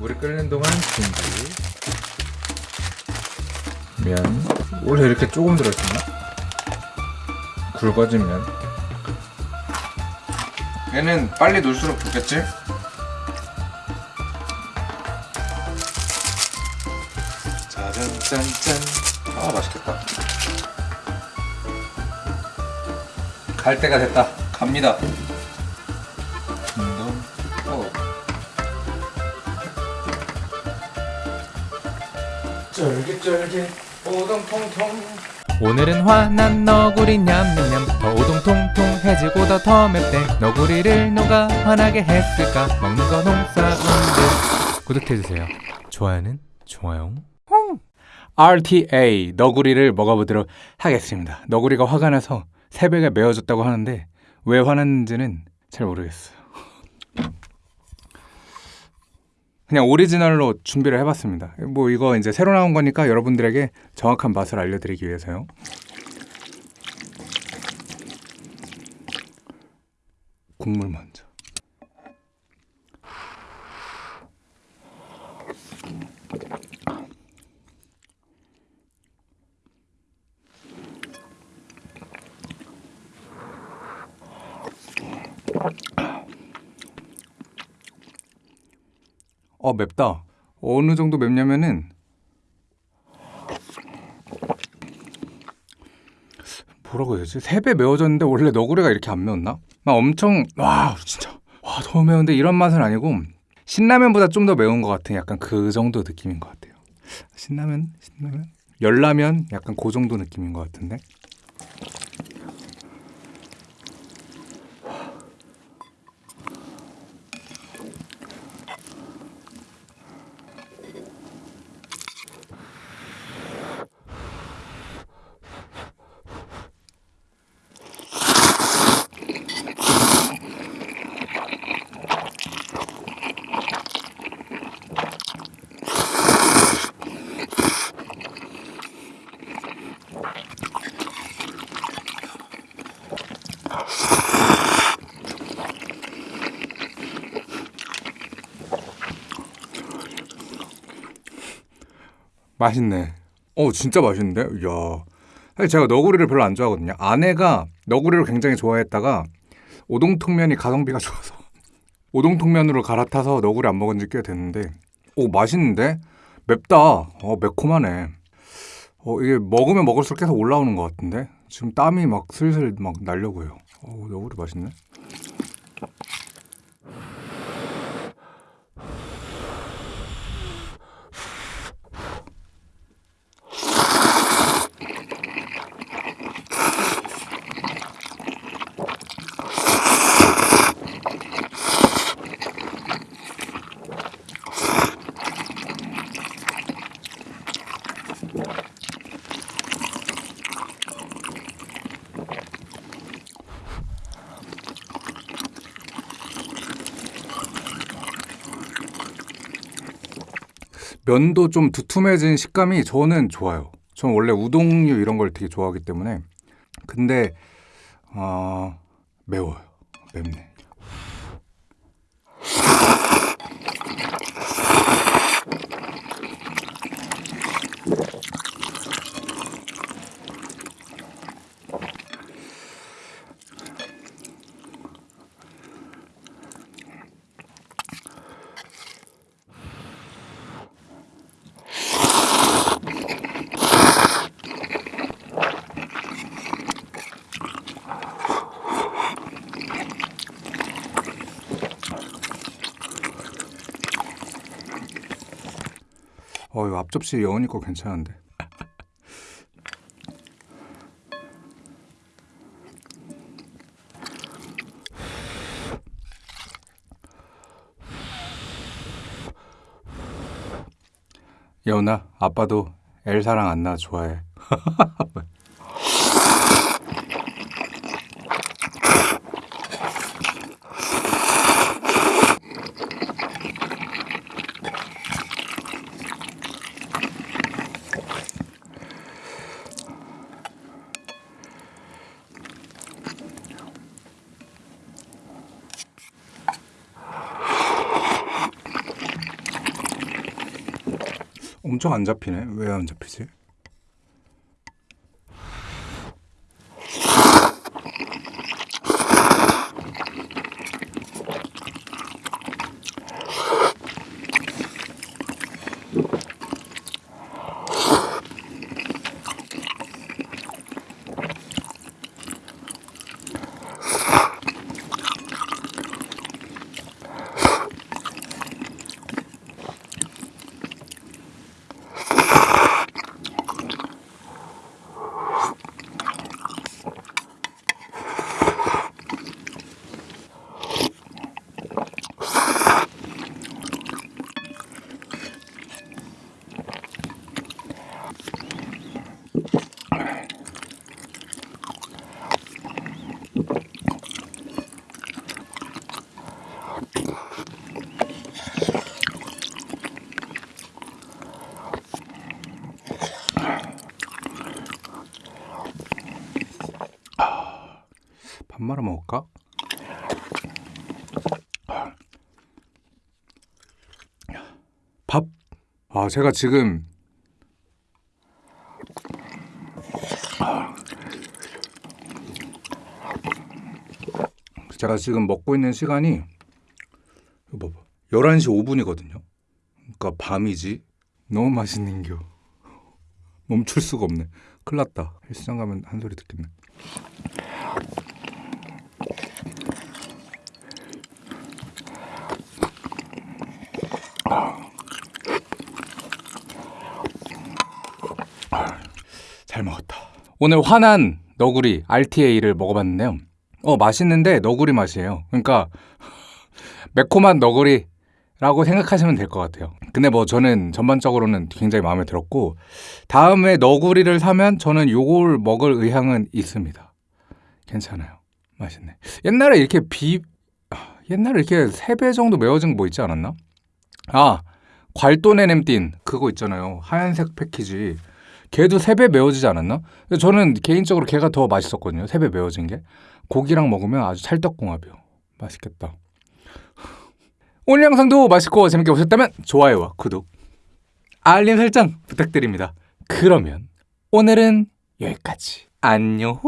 물이 끓는 동안 준비. 면 원래 이렇게 조금 들어있었나? 굵어진 면. 얘는 빨리 넣을수록 좋겠지? 짜잔짠짠. 아 맛있겠다. 갈 때가 됐다. 갑니다 쫄깃쫄깃 오동통통 오늘은 화난 너구리 냠냠냠 더 오동통통해지고 더 더 맵대. 너구리를 누가 화나게 했을까? 먹는 거 농사운드. 구독해주세요. 좋아요는 좋아요. RTA 너구리를 먹어보도록 하겠습니다. 너구리가 화가 나서 새벽에 메어졌다고 하는데 왜 화났는지는 잘 모르겠어요 그냥 오리지널로 준비를 해봤습니다. 뭐 이거 이제 새로 나온 거니까 여러분들에게 정확한 맛을 알려드리기 위해서요. 국물 먼저. 어 맵다. 어느 정도 맵냐면은 뭐라고 해야 되지? 세배 매워졌는데 원래 너구리가 이렇게 안 매웠나? 막 엄청 와 진짜 와 너무 매운데 이런 맛은 아니고 신라면보다 좀 더 매운 것 같은 약간 그 정도 느낌인 것 같아요. 신라면 신라면 열라면 약간 그 정도 느낌인 것 같은데. 맛있네. 어, 진짜 맛있는데? 이야. 사실 제가 너구리를 별로 안 좋아하거든요. 아내가 너구리를 굉장히 좋아했다가 오동통면이 가성비가 좋아서 오동통면으로 갈아타서 너구리 안 먹은 지 꽤 됐는데 오, 맛있는데? 맵다. 어, 매콤하네. 어, 이게 먹으면 먹을수록 계속 올라오는 것 같은데? 지금 땀이 막 슬슬 막 나려고요. 어, 너구리 맛있네. 면도 좀 두툼해진 식감이 저는 좋아요. 저는 원래 우동류 이런 걸 되게 좋아하기 때문에 근데 어, 매워요. 맵네. 어, 이거 앞접시 거 괜찮은데. 여운아, 아빠도 엘 사랑 안나 좋아해. 엄청 안 잡히네. 왜 안 잡히지? 밥 말아 먹을까? 밥. 아, 제가 지금 제가 지금 먹고 있는 시간이 봐봐. 11시 5분이거든요. 그러니까 밤이지. 너무 맛있는 겨. 멈출 수가 없네. 큰일 났다. 헬스장 가면 한 소리 듣겠네. 잘 먹었다. 오늘 환한 너구리 RTA를 먹어봤는데요. 어 맛있는데 너구리 맛이에요. 그러니까 매콤한 너구리 라고 생각하시면 될 것 같아요. 근데 뭐 저는 전반적으로는 굉장히 마음에 들었고 다음에 너구리를 사면 저는 요걸 먹을 의향은 있습니다. 괜찮아요. 맛있네. 옛날에 이렇게 비 아, 옛날에 이렇게 세배 정도 매워진 거 뭐 있지 않았나? 아 괄도네 냄띤 그거 있잖아요. 하얀색 패키지. 걔도 세 배 매워지지 않았나? 저는 개인적으로 걔가 더 맛있었거든요. 세 배 매워진 게. 고기랑 먹으면 아주 찰떡궁합이요. 맛있겠다. 오늘 영상도 맛있고 재밌게 보셨다면 좋아요와 구독, 알림 설정 부탁드립니다. 그러면 오늘은 여기까지. 안녕.